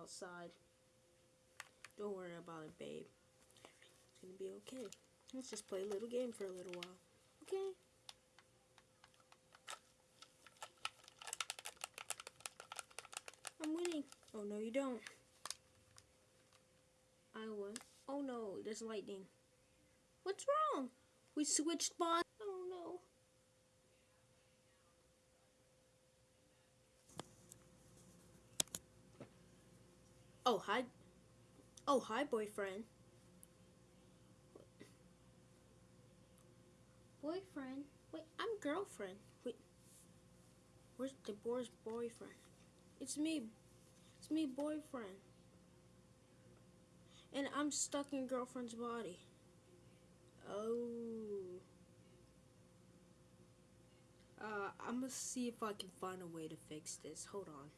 outside. Don't worry about it, babe. It's gonna be okay. Let's just play a little game for a little while. Okay? I'm winning. Oh, no, you don't. I won. Oh, no, there's lightning. What's wrong? We switched bodies. Oh, no. Oh, hi. Oh, hi, boyfriend. Boyfriend? Wait, I'm girlfriend. Wait. Where's the boy's boyfriend? It's me. It's me, boyfriend. And I'm stuck in girlfriend's body. Oh. Uh, I'm gonna see if I can find a way to fix this. Hold on.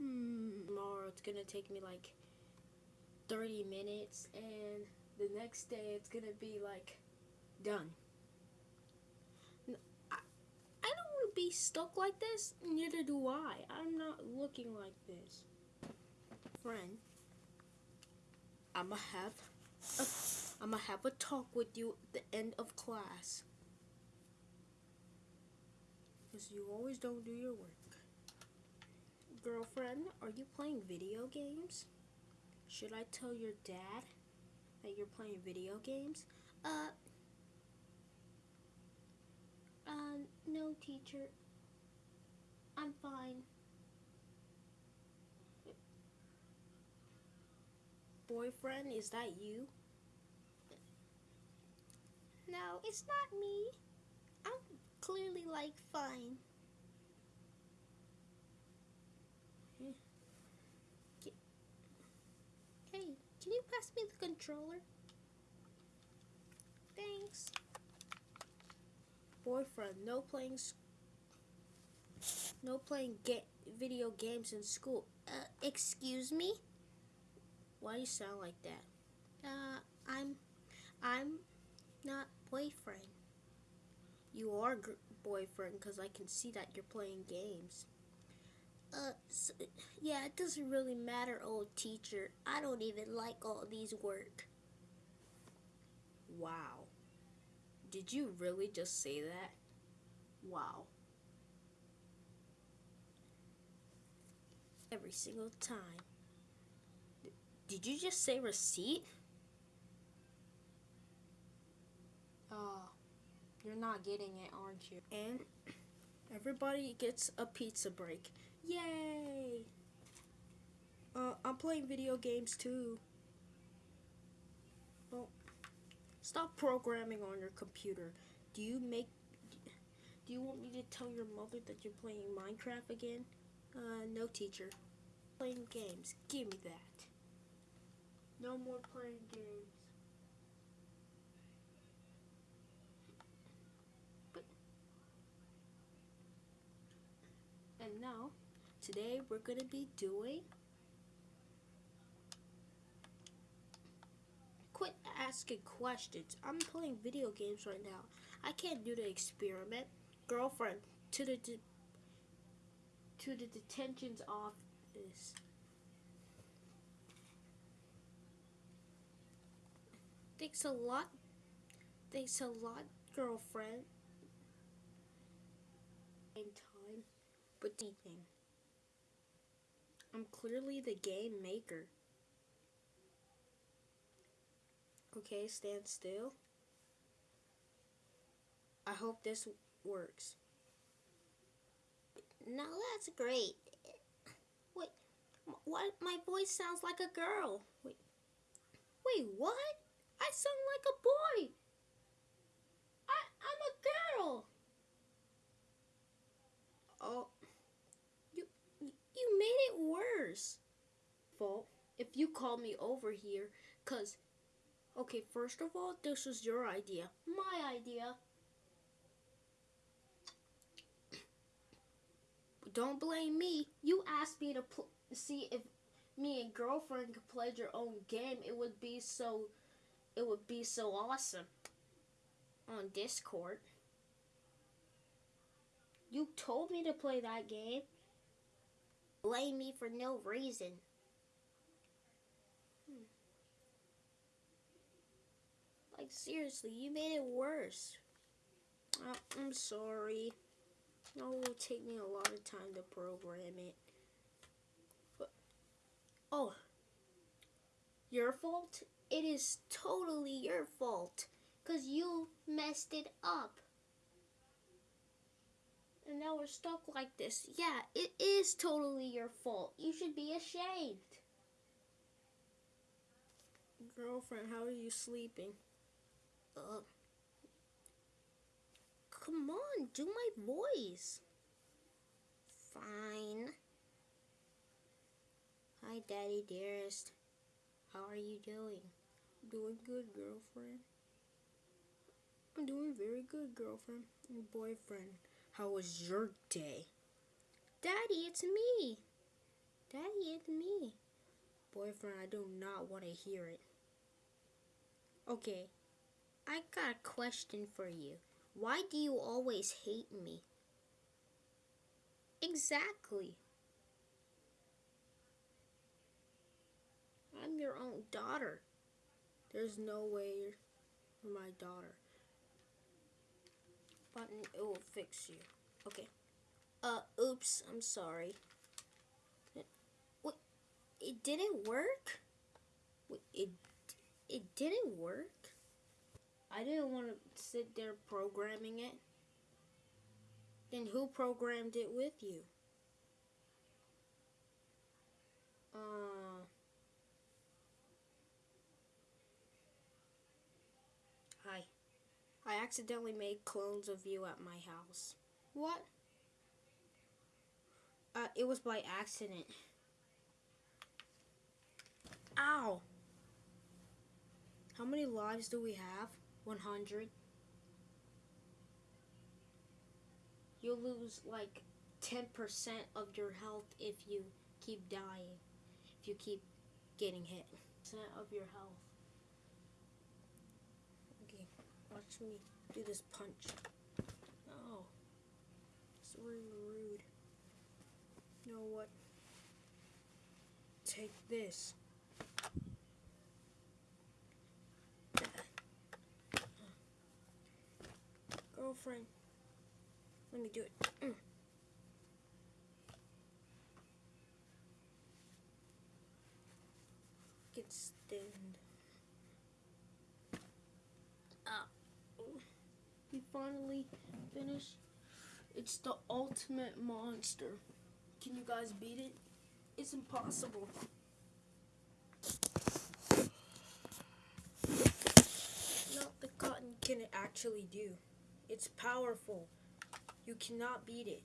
Hmm. Tomorrow it's gonna take me like 30 minutes, and the next day it's gonna be like done. I, I don't want to be stuck like this. Neither do I. I'm not looking like this. Friend, I'ma have a, I'ma have a talk with you at the end of class. Because you always don't do your work. Girlfriend, are you playing video games? Should I tell your dad that you're playing video games? Uh, uh, no, teacher. I'm fine. Boyfriend, is that you? No, it's not me. I'm clearly like fine. Hey, can you pass me the controller? Thanks. Boyfriend, no playing no playing ga video games in school. Uh, excuse me? Why do you sound like that? Uh, I'm I'm not boyfriend. You are boyfriend because I can see that you're playing games. Uh, so, yeah, it doesn't really matter, old teacher. I don't even like all these work. Wow. Did you really just say that? Wow. Every single time. D did you just say receipt? Oh, you're not getting it, aren't you? And everybody gets a pizza break. Yay! Uh, I'm playing video games too. Well, stop programming on your computer. Do you make... Do you want me to tell your mother that you're playing Minecraft again? Uh, no teacher. Playing games. Give me that. No more playing games. But... And now... Today we're going to be doing Quit asking questions. I'm playing video games right now. I can't do the experiment. Girlfriend, to the to the detention's office. Thanks a lot. Thanks a lot, girlfriend. Time, but anything. I'm clearly the game maker. Okay, stand still. I hope this works. Now that's great. Wait, what? My voice sounds like a girl. Wait, wait, what? I sound like a boy. I, I'm a girl. Oh. You made it worse. Fault if you call me over here, cause, okay, first of all, this was your idea. My idea. Don't blame me. You asked me to see if me and girlfriend could play your own game. It would be so, it would be so awesome on Discord. You told me to play that game blame me for no reason. Like, seriously, you made it worse. Uh, I'm sorry. it will take me a lot of time to program it. But, oh, your fault? It is totally your fault. Because you messed it up. And now we're stuck like this. Yeah, it is totally your fault. You should be ashamed. Girlfriend, how are you sleeping? Uh, come on, do my voice. Fine. Hi, Daddy dearest. How are you doing? Doing good, girlfriend. I'm doing very good, girlfriend and boyfriend. How was your day? Daddy, it's me. Daddy, it's me. Boyfriend, I do not want to hear it. Okay, I got a question for you. Why do you always hate me? Exactly. I'm your own daughter. There's no way you're my daughter button, it will fix you. Okay. Uh, oops, I'm sorry. Wait, it didn't work? It, it didn't work? I didn't want to sit there programming it. Then who programmed it with you? Uh... Hi. I accidentally made clones of you at my house. What? Uh, it was by accident. Ow! How many lives do we have? 100. You'll lose like 10% of your health if you keep dying. If you keep getting hit. Percent of your health. Okay, watch me do this punch. Oh, it's really rude. You know what? Take this. Girlfriend, let me do it. Mm. Get stand. finally finished. It's the ultimate monster. Can you guys beat it? It's impossible. Not the cotton can it actually do. It's powerful. You cannot beat it.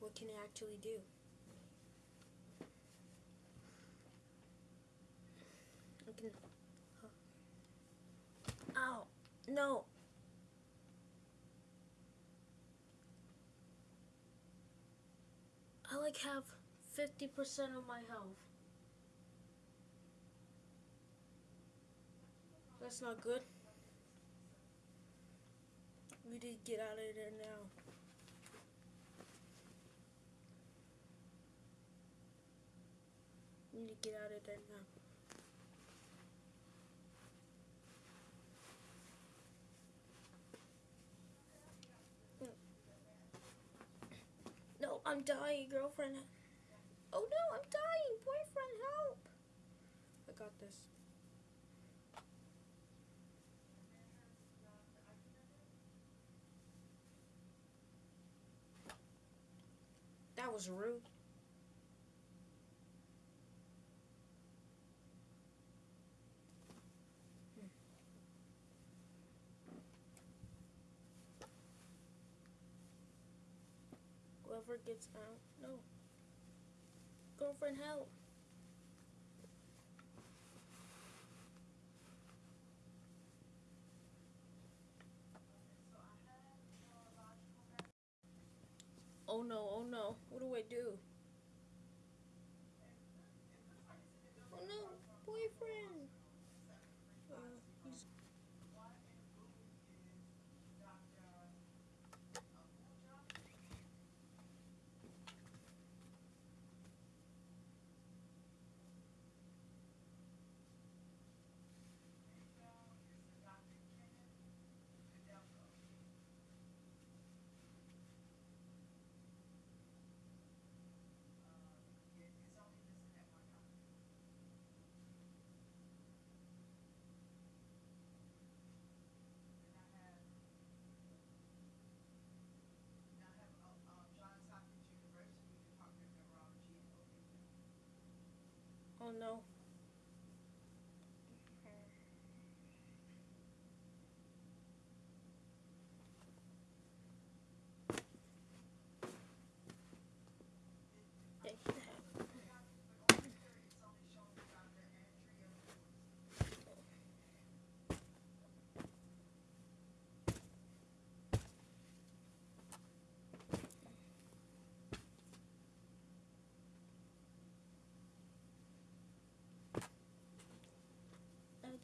What can it actually do? I can... Ow. No. I like have 50% of my health. That's not good. We need to get out of there now. We need to get out of there now. No, I'm dying, girlfriend. Oh no, I'm dying. Boyfriend, help. I got this. That was rude. Hmm. Whoever gets out. No. Girlfriend, help. No, oh no. What do I do? Oh no.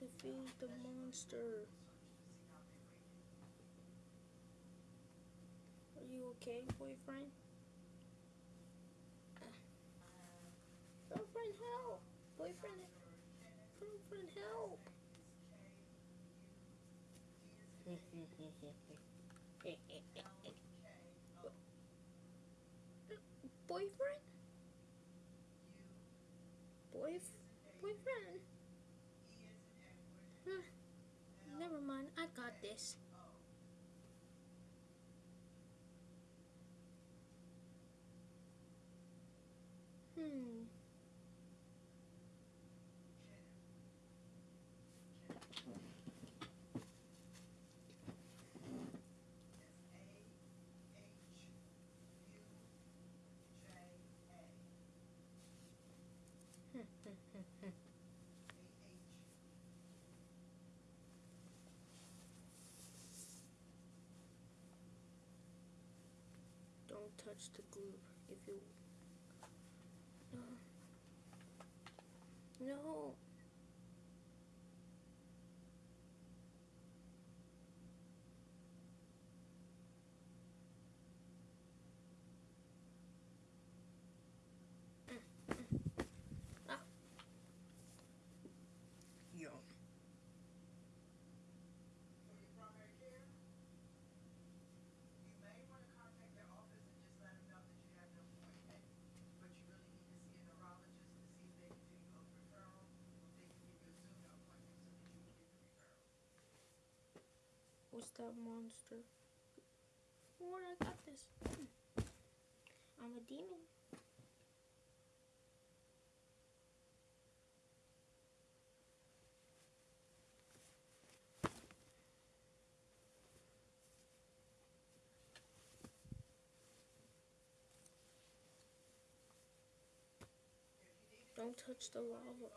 I defeated the monster. Are you okay, boyfriend? Girlfriend, help! Boyfriend, girlfriend, help! boyfriend? Boyf boyfriend? Huh. Never mind, I got this. Hmm. Touch the glue if you. No. No. Ah. Yo. For your primary care, you may want to contact their office and just let them know that you have an appointment, but you really need to see a neurologist to see if they can do you a referral, or if they can give you a Zoom appointment so that you can get the referral. What's that monster? What? I got this. Hmm. I'm a demon. Don't touch the lava.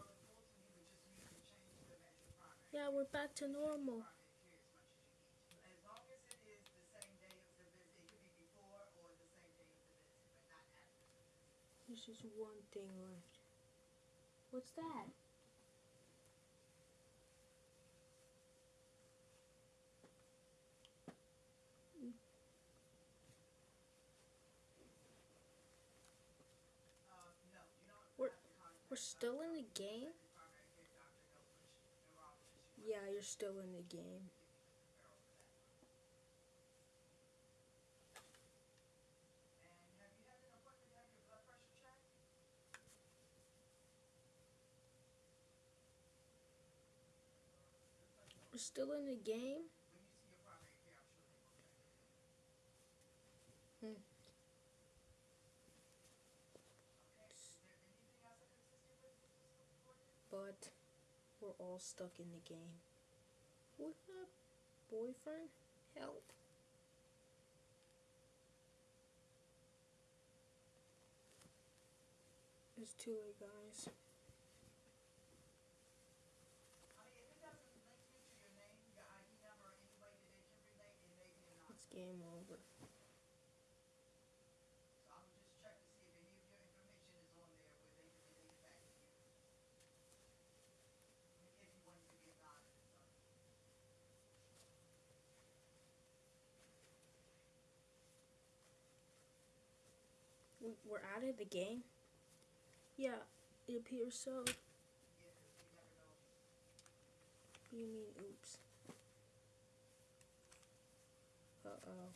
Yeah, we're back to normal. primary care as much as you need to. As long as it is the same day of the visit, it could be before or the same day of the visit, but not after the visit. Just one thing left. What's that? We're we're still in the game. Yeah, you're still in the game. And have you had an appointment to have your blood pressure checked? We're still in the game. When you see your primary care, I'm sure they will check it. Hmm. Okay, is there anything else I can assist in the game? Gordon? But we're all stuck in the game. What boyfriend? Help. It's too late, guys. I mean, if it doesn't link you to your name, your ID number, or any way that they can relate, it may be a non. It's game over. So I would just check to see if any of your information is on there where they can relate it back to you. I mean, If you want it to be anonymous, so. We- We're out of the game? Yeah, it appears so. You never know. What do you mean, oops? uh,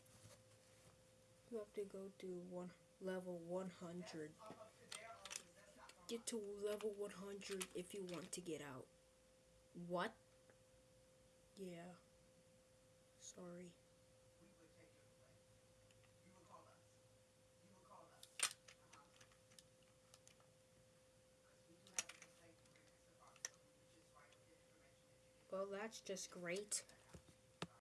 you have to go to one level 100. Get to level 100 if you want to get out. What? Yeah. Sorry. Well, that's just great.